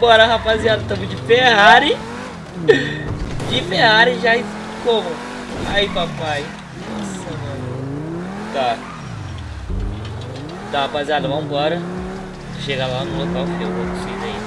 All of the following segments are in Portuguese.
Bora, rapaziada, estamos de Ferrari. De Ferrari já como? Aí, papai. Nossa, mano. Tá. Tá, rapaziada, vambora. Chegar lá no local que eu vou conseguir ainda.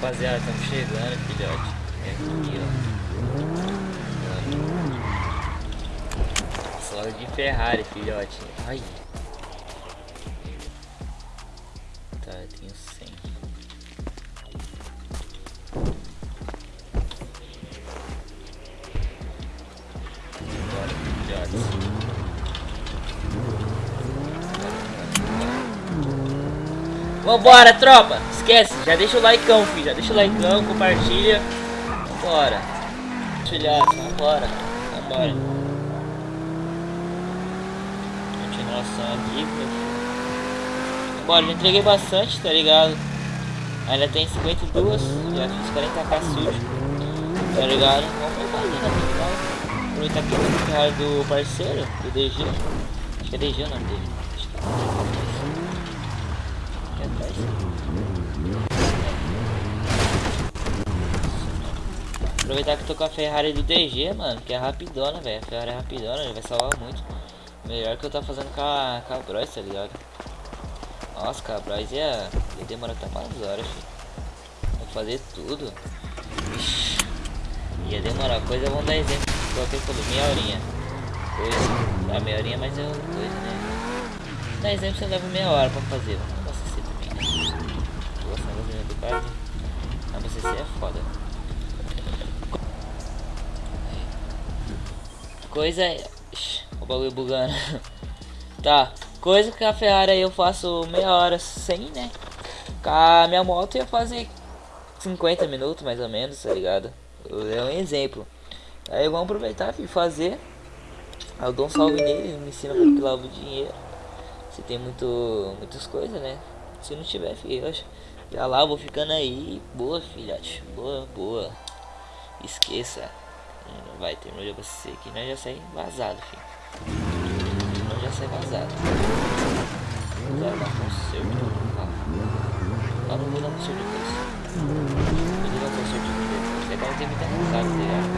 Rapaziada, estamos chegando, filhote. É aqui, ó. Solo de Ferrari, filhote. Ai. Vambora, tropa! Esquece, já deixa o likeão, filho. Já deixa o likeão, compartilha. Vambora. Filhotes, vambora. Vambora. Continuação aqui, meu. Vambora, já entreguei bastante, tá ligado? Ainda tem 52, já fiz 40k sujo. Tá ligado? Vamos fazer, né, tá ligado? Aproveitar aqui o carro do parceiro, do DG. Acho que é DG o nome dele. Aproveitar que tô com a Ferrari do DG, mano, que é rapidona, velho. A Ferrari é rapidona, vai salvar muito. Melhor que eu tô fazendo com a, com a Bros, tá ligado? Nossa, com a ia, ia demorar até umas horas, filho. Vou fazer tudo. Ixi, ia demorar. Coisa, vamos dar exemplo. Coloquei falou meia horinha. Coisa, dá meia horinha, mas é coisa, né? Dá exemplo, você leva meia hora pra fazer. Vamos cara. A BCC é foda. Coisa... O bagulho bugando. tá. Coisa que a Ferrari eu faço meia hora sem, né? Com a minha moto ia fazer 50 minutos mais ou menos, tá ligado? É um exemplo. Aí vamos aproveitar e fazer. Eu dou um salve nele, me ensina como lava o dinheiro. Se tem muito, muitas coisas, né? Se não tiver, filho, eu acho. Já lá, vou ficando aí. Boa, filhote. Boa, boa. Esqueça. Vai ter de você aqui. Nós já sai vazado, filho. Nós já sai vazado. Agora dá conserto. Ah, não vou dar conserto depois. Vou dar conserto depois. Ela tem muita risada, tá ligado?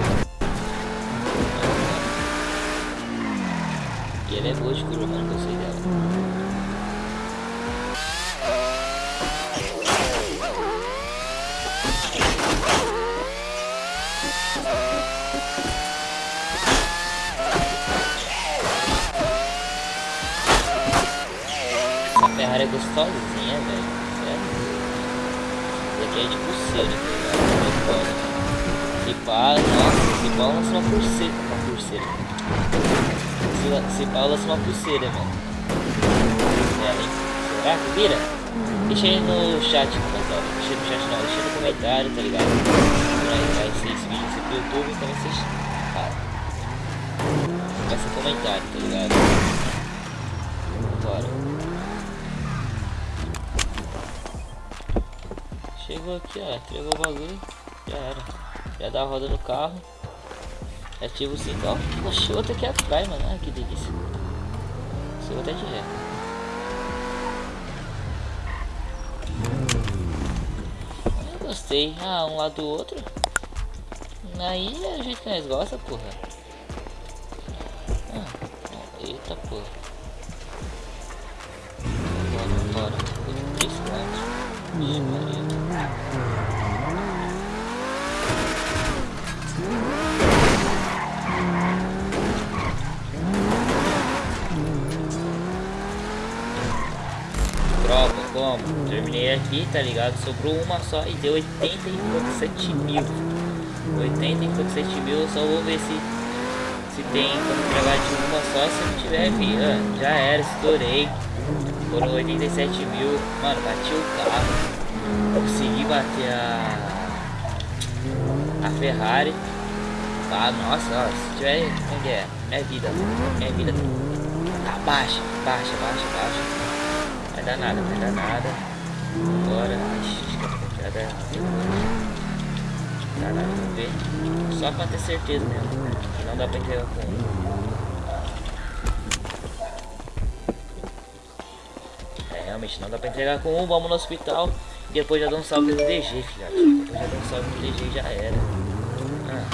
E ela é boa de curva, mano. Gostei dela. Ferrari é gostosinha, velho. Sério. Essa aqui é de pulseira, tá ligado? Se pá, nossa, se pá lança uma pulseira. Uma pulseira. Se, se pá lança uma pulseira, hein? Será que vira? Deixa aí no chat comentário. Deixa no chat não, deixa no comentário, tá ligado? Vai, vai ser esse vídeo ser pro YouTube, então ser. Cara. Vai ser comentário, tá ligado? Chegou aqui, ó, entregou o bagulho, já era. Já dá a roda no carro. Ativa o sinal. Oxe, outro aqui atrás, mano. Ah, que delícia. Chegou até de ré. Eu gostei. Ah, um lado do outro. Aí é o jeito que nós gosta, porra. Ah, eita, porra. Bora, bora. 3 quantos. Terminei aqui, tá ligado? Sobrou uma só e deu 87 mil. 87 mil, só vou ver se se tem como entregar de uma só, se não tiver, vi, já era, estourei. Foram 87 mil, mano, bati o carro, consegui bater a a Ferrari Ah, nossa, se tiver. Onde é? Minha vida. Minha vida tá baixa, baixa, baixa, baixa. Vai dar nada, vai dar nada. Agora. Ixi, acho que a Dá nada, vamos ver. Só pra ter certeza mesmo. Que não dá pra entregar com um. É, realmente não dá pra entregar com um. Vamos no hospital. E depois já dá um salve no DG, filhote. Depois já dá um salve no DG já era. Ah.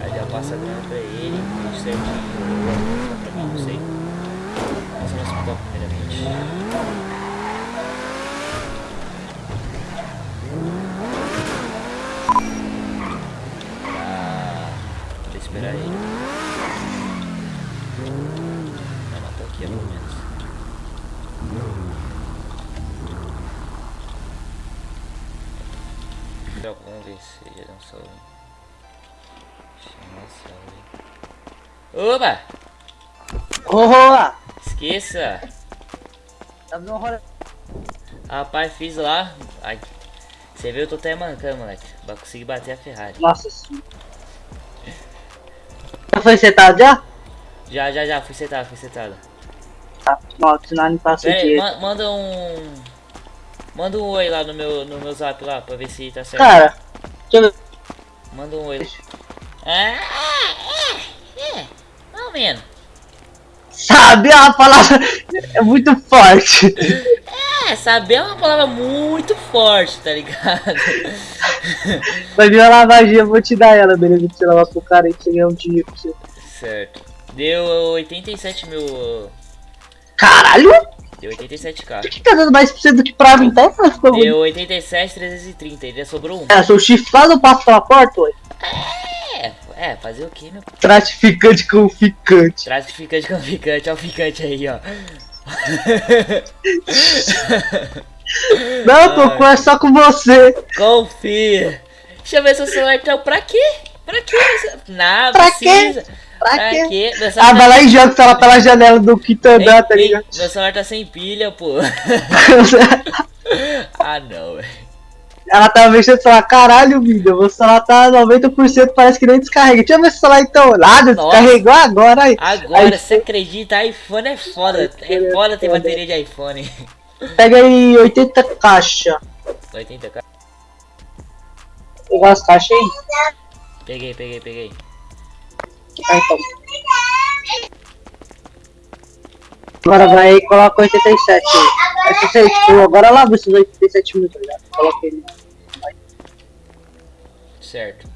Aí já passa a grana pra ele, tudo certinho. Não sei. Passa no hospital primeiramente. Ah, vou esperar ele. Vai matar aqui, pelo menos. Vamos ver se já deu um salve. Oba! Oa! Esqueça! Tá. Rapaz, fiz lá. Ai. Você viu, eu tô até mancando, moleque. Vai conseguir bater a Ferrari. Nossa senhora. Já foi setado já? Já, já, já, fui setado, fui setado. Tá, não, senão não passa o Pera aí, dia. ma manda um. Manda um oi lá no meu, no meu zap lá pra ver se tá certo. Cara, deixa eu ver. Manda um oi. Ah, é, é, mais ou menos. Sabe a palavra é muito forte. É, saber é uma palavra muito forte, tá ligado? Vai vir uma lavagem, eu vou te dar ela, beleza? Pra você lavar pro cara e você ganhar um dinheiro pra você. certo. Deu 87 mil. Caralho! Deu 87k. Por que tá dando mais pra você do que pra mim? Tá Deu 87, 330. Ainda sobrou um. É, seu chifrado passa pela porta, ué. É, é, fazer o que, meu? Gratificante com ficante. Traz ficante com ficante, ó o ficante aí, ó. Não, Cocô, é só com você. Confia. Deixa eu ver seu celular então. Pra quê? Pra quê? Nada, Pra precisa. Pra Pra quê? quê? Meu Ah, celular, vai lá e joga ela pela janela do quinto andar, tá ligado? meu celular tá sem pilha, pô. ah, não, velho. Ela tava mexendo e falou, caralho, vida, o celular tá 90%, parece que nem descarrega. Deixa eu ver se o celular então. Nada, Nossa. descarregou agora aí. Agora, Aí- você acredita? iPhone é foda. É foda ter bateria de iPhone. Pega aí 80 caixas. 80k. Pegar as caixas aí. Peguei, peguei, peguei. Ah, então. Agora vai e coloca 87 aí. Aí se você, tipo, agora lava esses 87 mil, tá ligado? Coloca ele. Certo.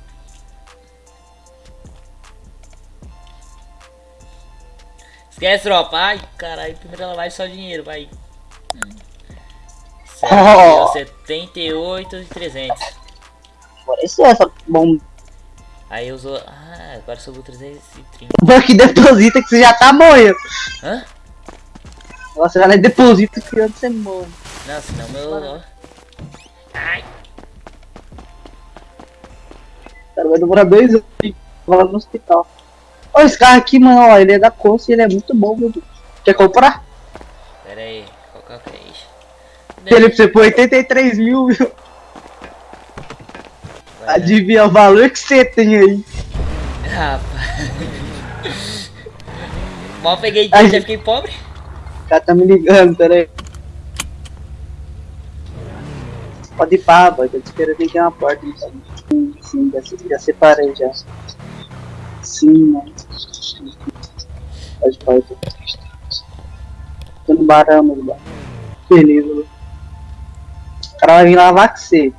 Esquece, tropa. Ai, caralho, primeiro ela vai só dinheiro, vai. Hum. Certo, Oh. deu 78 e 300. Agora isso é essa bomba. Aí usou. Ah, agora sobrou 330. que deposita que você já tá morrendo. Hã? Agora você vai lá e deposita que antes você morre. Não, senão meu. ó. Ai, Cara, vai demorar dois anos e lá no hospital. Ó, esse carro aqui, mano, ó, ele é da Conce e ele é muito bom, meu Deus. Quer comprar? pera aí. Qual qual que é isso? Ele pra você por 83 mil, viu? Vai, né? Adivinha o valor que você tem aí. Rapaz. Mal peguei dinheiro, já fiquei pobre. O cara tá me ligando, peraí. Pode ir pá, boy, tô te esperando aqui na porta. Então. Sim, sim, já, já separei já. Sim, mano. Pode ir pá, eu tô. Tô no barão, meu bar. Beleza, mano. O cara vai vir lavar com você.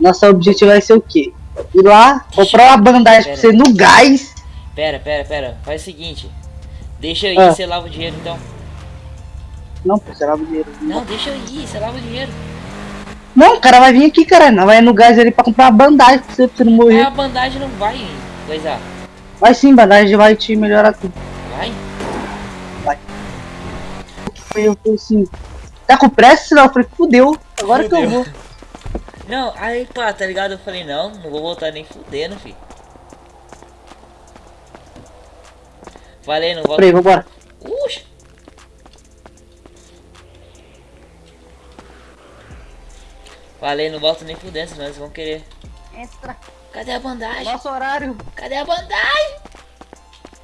Nosso objetivo vai ser o quê? Ir lá, comprar uma bandagem pra você no gás. Pera, pera, pera. Faz o seguinte. Deixa eu ir, Ah. você lava o dinheiro então. Não, pô, você lava o dinheiro. Não, deixa eu ir, você lava o dinheiro. Não, o cara vai vir aqui, cara. Não vai no gás ali pra comprar uma bandagem pra você, pra você não morrer. A bandagem não vai coisar. Vai sim, bandagem vai te melhorar tudo. Vai? Aí eu falei assim, tá com pressa? Não, eu falei, fudeu, agora que eu Fudeu. vou. Não, aí pá, tá ligado? Eu falei, não, não vou voltar nem fudendo, filho. Falei, não volto. Falei, vambora. Uxa. Falei, não volto nem fudendo, senão eles vão querer. Extra. Cadê a bandagem? Nosso horário. Cadê a bandagem?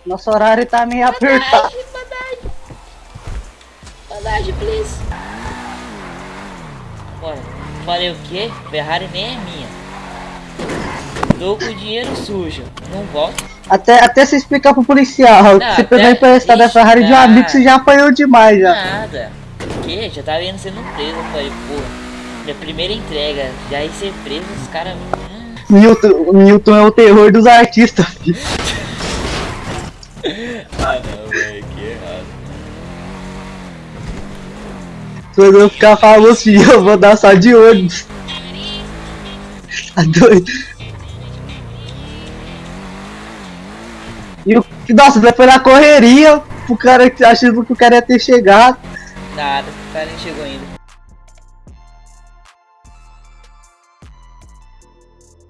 Nosso horário tá meio apertado. Bandagem, bandagem. Bandagem, please. Bora. Falei o quê? Ferrari nem é minha. Tô com dinheiro sujo. Não volto. Até, até você explicar pro policial Não, você pegou emprestado a Ferrari de um amigo que você já apanhou demais já. Nada. O quê? Já tava indo sendo preso. Eu falei, porra. Minha primeira entrega. Já ia ser preso, os caras. Hum. Newton, Newton é o terror dos artistas, filho. Ah não, velho, que errado. Quando eu ficar famoso, eu vou dar só de ônibus. Tá doido? E o. Nossa, depois na correria, o cara achando que o cara ia ter chegado. Nada, o cara nem chegou ainda.